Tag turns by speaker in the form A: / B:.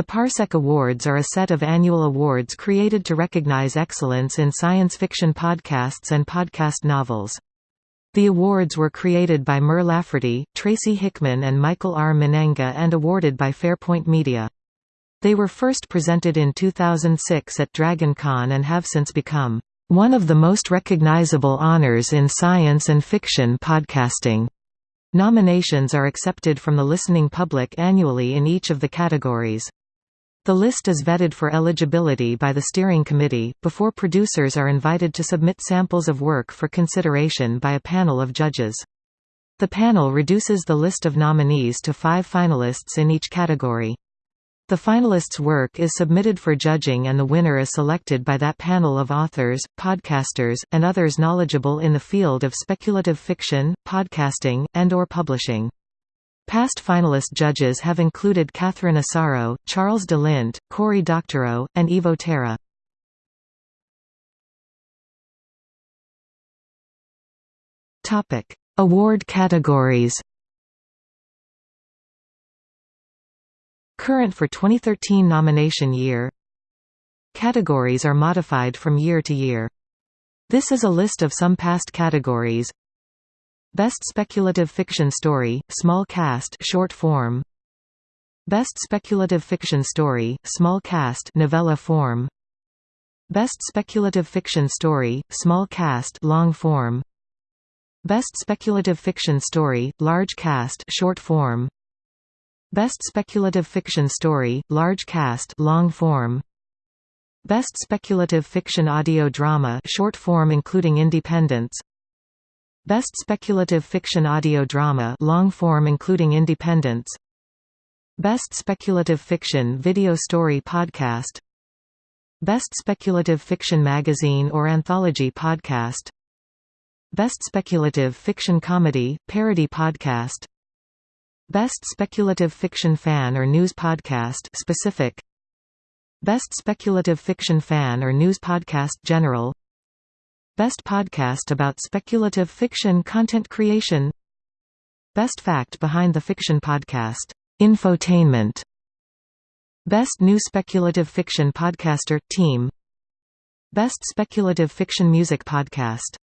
A: The Parsec Awards are a set of annual awards created to recognize excellence in science fiction podcasts and podcast novels. The awards were created by Mur Lafferty, Tracy Hickman and Michael R. Mennenga and awarded by Farpoint Media. They were first presented in 2006 at DragonCon and have since become one of the most recognizable honors in science and fiction podcasting. Nominations are accepted from the listening public annually in each of the categories. The list is vetted for eligibility by the steering committee, before producers are invited to submit samples of work for consideration by a panel of judges. The panel reduces the list of nominees to five finalists in each category. The finalists' work is submitted for judging and the winner is selected by that panel of authors, podcasters, and others knowledgeable in the field of speculative fiction, podcasting, and or publishing. Past finalist judges have included Catherine Asaro, Charles de Lint, Cory Doctorow, and Evo Terra. Award categories Current for 2013 nomination year Categories are modified from year to year. This is a list of some past categories Best Speculative Fiction Story, Small Cast short form. Best Speculative Fiction Story, Small Cast novella form. Best Speculative Fiction Story, Small Cast long form. Best Speculative Fiction Story, Large Cast short form. Best Speculative Fiction Story, Large Cast long form. Best Speculative Fiction Audio Drama short form including Independence Best Speculative Fiction Audio Drama long form including Independence. Best Speculative Fiction Video Story Podcast. Best Speculative Fiction Magazine or Anthology Podcast. Best Speculative Fiction Comedy, Parody Podcast. Best Speculative Fiction Fan or News Podcast specific. Best Speculative Fiction Fan or News Podcast General Best Podcast about Speculative Fiction Content Creation. Best Fact Behind the Fiction Podcast, Infotainment. Best New Speculative Fiction Podcaster – Team. Best Speculative Fiction Music Podcast